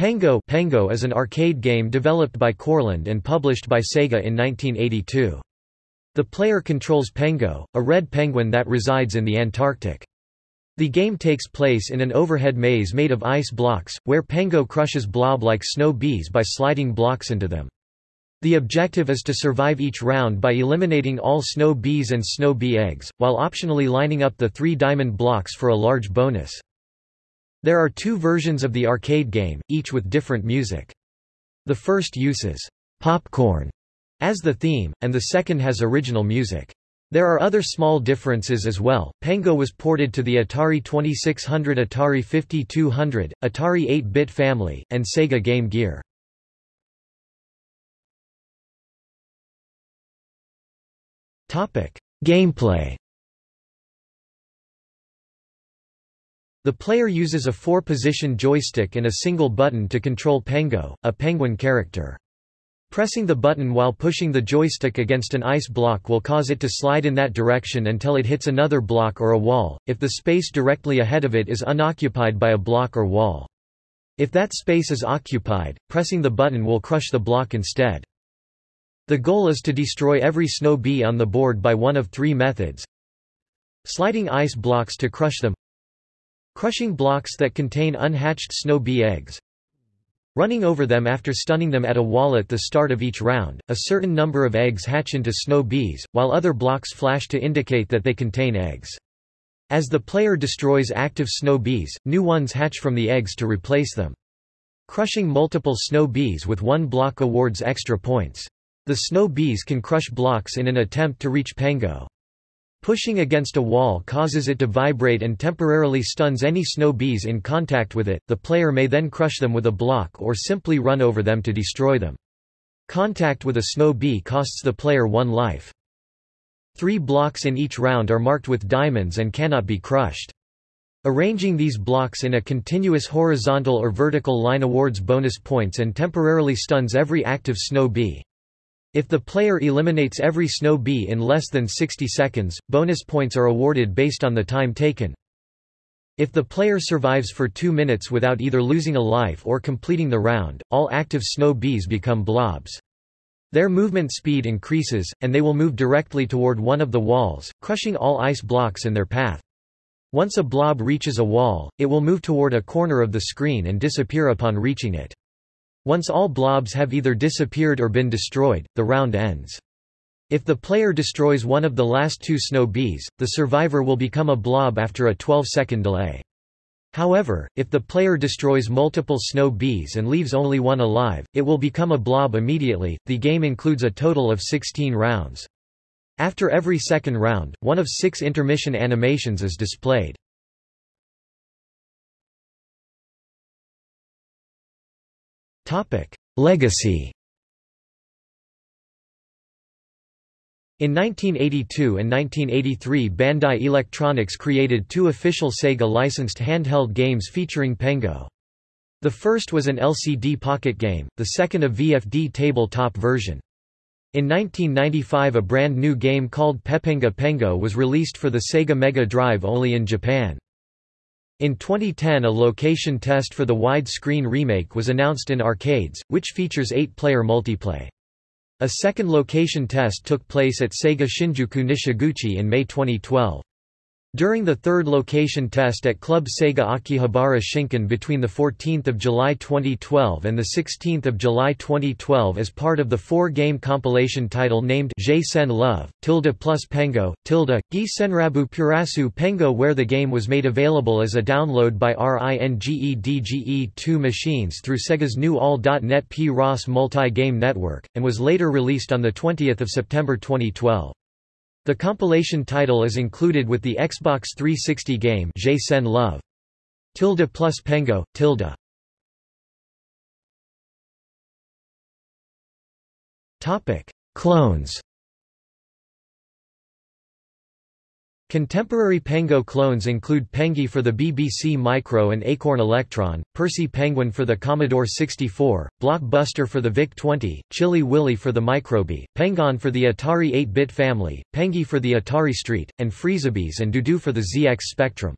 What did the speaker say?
Pengo Pengo is an arcade game developed by Coreland and published by Sega in 1982. The player controls Pengo, a red penguin that resides in the Antarctic. The game takes place in an overhead maze made of ice blocks, where Pengo crushes blob-like snow bees by sliding blocks into them. The objective is to survive each round by eliminating all snow bees and snow bee eggs, while optionally lining up the three diamond blocks for a large bonus. There are two versions of the arcade game, each with different music. The first uses popcorn as the theme, and the second has original music. There are other small differences as well. Pengo was ported to the Atari 2600, Atari 5200, Atari 8-bit family, and Sega Game Gear. Topic: Gameplay The player uses a four-position joystick and a single button to control Pengo, a penguin character. Pressing the button while pushing the joystick against an ice block will cause it to slide in that direction until it hits another block or a wall, if the space directly ahead of it is unoccupied by a block or wall. If that space is occupied, pressing the button will crush the block instead. The goal is to destroy every snow bee on the board by one of three methods. Sliding ice blocks to crush them Crushing blocks that contain unhatched snow bee eggs. Running over them after stunning them at a wall at the start of each round, a certain number of eggs hatch into snow bees, while other blocks flash to indicate that they contain eggs. As the player destroys active snow bees, new ones hatch from the eggs to replace them. Crushing multiple snow bees with one block awards extra points. The snow bees can crush blocks in an attempt to reach Pengo. Pushing against a wall causes it to vibrate and temporarily stuns any snow bees in contact with it, the player may then crush them with a block or simply run over them to destroy them. Contact with a snow bee costs the player one life. Three blocks in each round are marked with diamonds and cannot be crushed. Arranging these blocks in a continuous horizontal or vertical line awards bonus points and temporarily stuns every active snow bee. If the player eliminates every snow bee in less than 60 seconds, bonus points are awarded based on the time taken. If the player survives for two minutes without either losing a life or completing the round, all active snow bees become blobs. Their movement speed increases, and they will move directly toward one of the walls, crushing all ice blocks in their path. Once a blob reaches a wall, it will move toward a corner of the screen and disappear upon reaching it. Once all blobs have either disappeared or been destroyed, the round ends. If the player destroys one of the last two snow bees, the survivor will become a blob after a 12-second delay. However, if the player destroys multiple snow bees and leaves only one alive, it will become a blob immediately. The game includes a total of 16 rounds. After every second round, one of six intermission animations is displayed. Legacy In 1982 and 1983 Bandai Electronics created two official Sega-licensed handheld games featuring Pengo. The first was an LCD pocket game, the second a VFD tabletop version. In 1995 a brand new game called Pepenga Pengo was released for the Sega Mega Drive only in Japan. In 2010 a location test for the wide-screen remake was announced in arcades, which features eight-player multiplay. A second location test took place at Sega Shinjuku Nishiguchi in May 2012. During the third location test at Club Sega Akihabara Shinkan between 14 July 2012 and 16 July 2012 as part of the four-game compilation title named Sen Love, tilde plus Pengo, tilde, Gi Senrabu Purasu Pengo where the game was made available as a download by RINGEDGE2 machines through Sega's new All.net P-ROS multi-game network, and was later released on 20 September 2012. The compilation title is included with the Xbox 360 game J Sen Love. Tilde plus Pengo, tilde. Topic: Clones. Contemporary Pengo clones include Pengy for the BBC Micro and Acorn Electron, Percy Penguin for the Commodore 64, Blockbuster for the VIC-20, Chilly Willy for the MicroBee, Pengon for the Atari 8-bit family, Pengy for the Atari ST, and Freezebees and Dudu for the ZX Spectrum.